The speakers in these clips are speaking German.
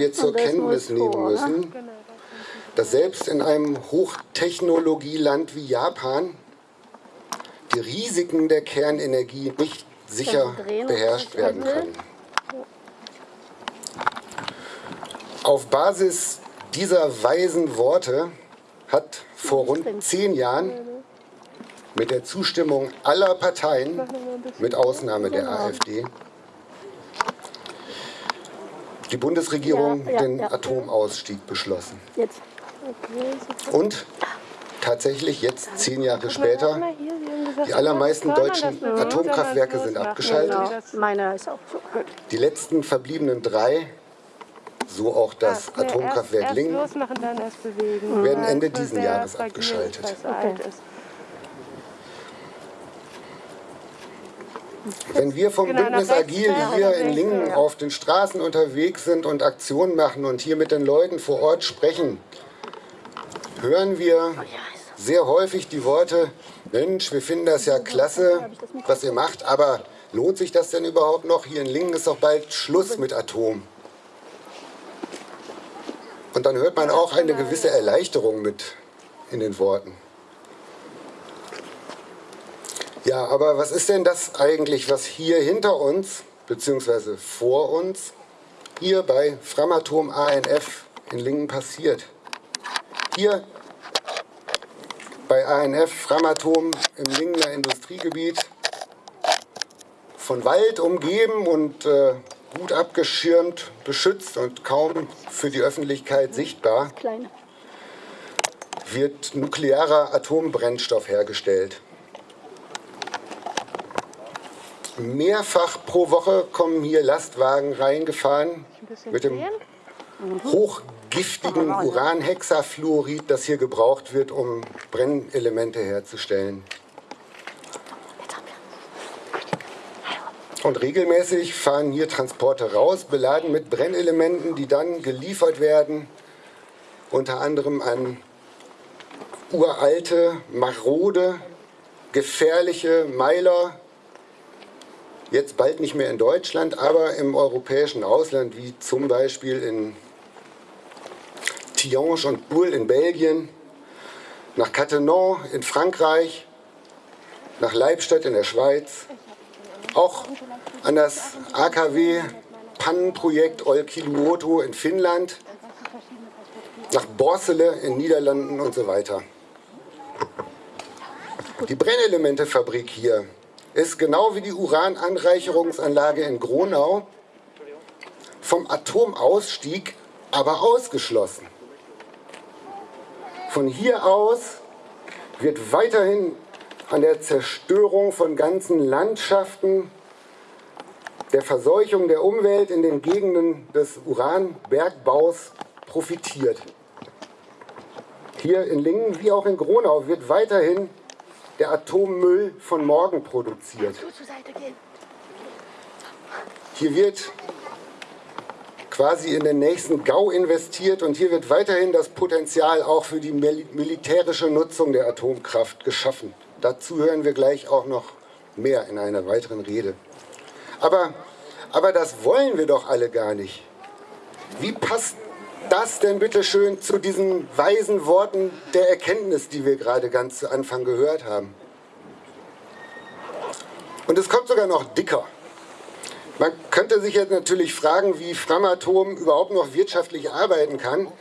wir zur Kenntnis nehmen ne? müssen, dass selbst in einem Hochtechnologieland wie Japan die Risiken der Kernenergie nicht sicher beherrscht werden können. Auf Basis dieser weisen Worte hat vor rund zehn Jahren mit der Zustimmung aller Parteien, mit Ausnahme der AfD, die Bundesregierung Ja, ja, den ja. Atomausstieg beschlossen. Jetzt. Und tatsächlich jetzt zehn Jahre später, die allermeisten deutschen Atomkraftwerke sind abgeschaltet. Genau. Meiner ist auch so. Gut. Die letzten verbliebenen drei, so auch das Nee, Atomkraftwerk Lingen, werden Ende es diesen Jahres abgeschaltet. ist, weil es alt ist. Wenn wir vom Genau, Bündnis Agil hier in Lingen auf den Straßen unterwegs sind und Aktionen machen und hier mit den Leuten vor Ort sprechen, hören wir sehr häufig die Worte, Mensch, wir finden das ja klasse, was ihr macht, aber lohnt sich das denn überhaupt noch? Hier in Lingen ist doch bald Schluss mit Atom. Und dann hört man auch eine gewisse Erleichterung mit in den Worten. Ja, aber was ist denn das eigentlich, was hier hinter uns, beziehungsweise vor uns, hier bei Framatom ANF in Lingen passiert? Hier bei ANF Framatom im Lingener Industriegebiet, von Wald umgeben und äh, gut abgeschirmt, beschützt und kaum für die Öffentlichkeit sichtbar, wird nuklearer Atombrennstoff hergestellt. Mehrfach pro Woche kommen hier Lastwagen reingefahren mit dem hochgiftigen Uranhexafluorid, das hier gebraucht wird, um Brennelemente herzustellen. Und regelmäßig fahren hier Transporte raus, beladen mit Brennelementen, die dann geliefert werden, unter anderem an uralte, marode, gefährliche Meiler, jetzt bald nicht mehr in Deutschland, aber im europäischen Ausland, wie zum Beispiel in Tihange und Boule in Belgien, nach Cattenom in Frankreich, nach Leibstadt in der Schweiz, auch an das AKW Pannenprojekt Olkiluoto in Finnland, nach Borsele in Niederlanden und so weiter. Die Brennelementefabrik hier ist genau wie die Urananreicherungsanlage in Gronau vom Atomausstieg aber ausgeschlossen. Von hier aus wird weiterhin an der Zerstörung von ganzen Landschaften, der Verseuchung der Umwelt in den Gegenden des Uranbergbaus profitiert. Hier in Lingen wie auch in Gronau wird weiterhin der Atommüll von morgen produziert. Hier wird quasi in den nächsten GAU investiert und hier wird weiterhin das Potenzial auch für die mil militärische Nutzung der Atomkraft geschaffen. Dazu hören wir gleich auch noch mehr in einer weiteren Rede. Aber, aber das wollen wir doch alle gar nicht. Wie passt das denn bitte schön zu diesen weisen Worten der Erkenntnis, die wir gerade ganz zu Anfang gehört haben? Und es kommt sogar noch dicker. Man könnte sich jetzt natürlich fragen, wie Framatom überhaupt noch wirtschaftlich arbeiten kann,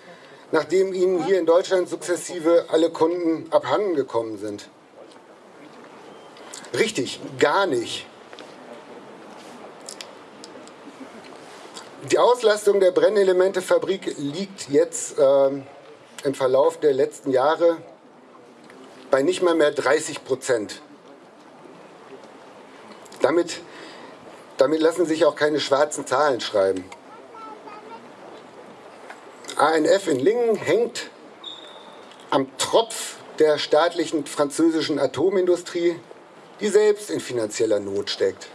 nachdem ihnen hier in Deutschland sukzessive alle Kunden abhanden gekommen sind. Richtig, gar nicht. Die Auslastung der Brennelementefabrik liegt jetzt ähm, im Verlauf der letzten Jahre bei nicht mal mehr 30 Prozent. Damit, damit lassen sich auch keine schwarzen Zahlen schreiben. ANF in Lingen hängt am Tropf der staatlichen französischen Atomindustrie, die selbst in finanzieller Not steckt.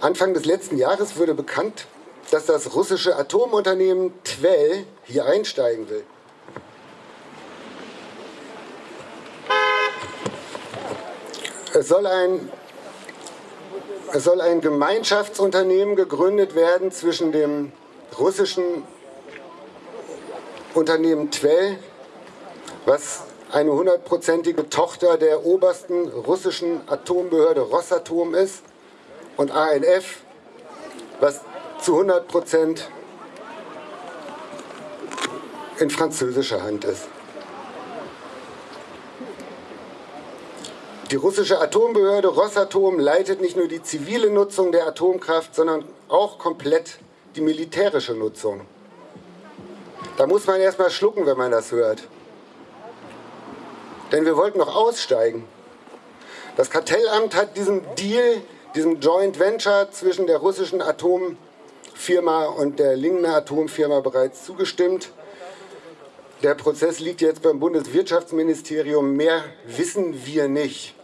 Anfang des letzten Jahres wurde bekannt, dass das russische Atomunternehmen Twell hier einsteigen will. Es soll ein Es soll ein Gemeinschaftsunternehmen gegründet werden zwischen dem russischen Unternehmen Twell, was eine hundertprozentige Tochter der obersten russischen Atombehörde Rosatom ist, und ANF, was zu 100 Prozent in französischer Hand ist. Die russische Atombehörde Rosatom leitet nicht nur die zivile Nutzung der Atomkraft, sondern auch komplett die militärische Nutzung. Da muss man erstmal schlucken, wenn man das hört. Denn wir wollten noch aussteigen. Das Kartellamt hat diesem Deal, diesem Joint Venture zwischen der russischen Atomfirma und der Lingner Atomfirma bereits zugestimmt. Der Prozess liegt jetzt beim Bundeswirtschaftsministerium. Mehr wissen wir nicht.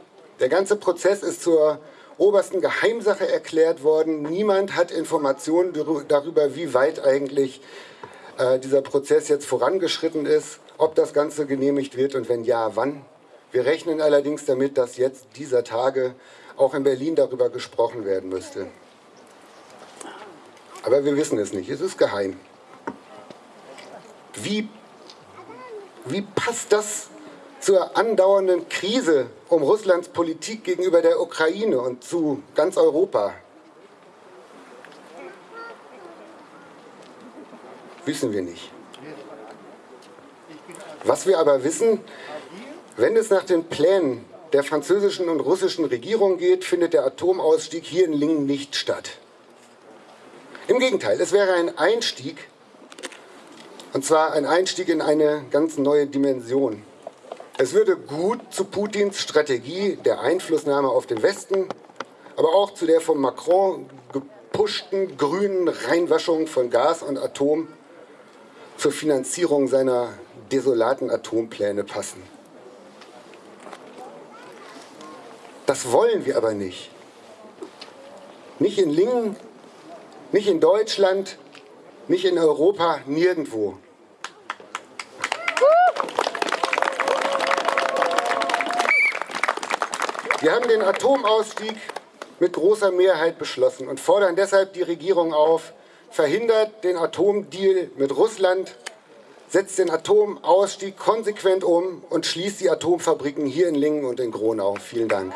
Der ganze Prozess ist zur obersten Geheimsache erklärt worden. Niemand hat Informationen darüber, wie weit eigentlich äh, dieser Prozess jetzt vorangeschritten ist, ob das Ganze genehmigt wird und wenn ja, wann. Wir rechnen allerdings damit, dass jetzt dieser Tage auch in Berlin darüber gesprochen werden müsste. Aber wir wissen es nicht, es ist geheim. Wie, wie passt das zur andauernden Krise um Russlands Politik gegenüber der Ukraine und zu ganz Europa? Wissen wir nicht. Was wir aber wissen, wenn es nach den Plänen der französischen und russischen Regierung geht, findet der Atomausstieg hier in Lingen nicht statt. Im Gegenteil, es wäre ein Einstieg, und zwar ein Einstieg in eine ganz neue Dimension. Es würde gut zu Putins Strategie der Einflussnahme auf den Westen, aber auch zu der von Macron gepushten grünen Reinwaschung von Gas und Atom zur Finanzierung seiner desolaten Atompläne passen. Das wollen wir aber nicht. Nicht in Lingen, nicht in Deutschland, nicht in Europa, nirgendwo. Wir haben den Atomausstieg mit großer Mehrheit beschlossen und fordern deshalb die Regierung auf, verhindert den Atomdeal mit Russland, setzt den Atomausstieg konsequent um und schließt die Atomfabriken hier in Lingen und in Gronau. Vielen Dank.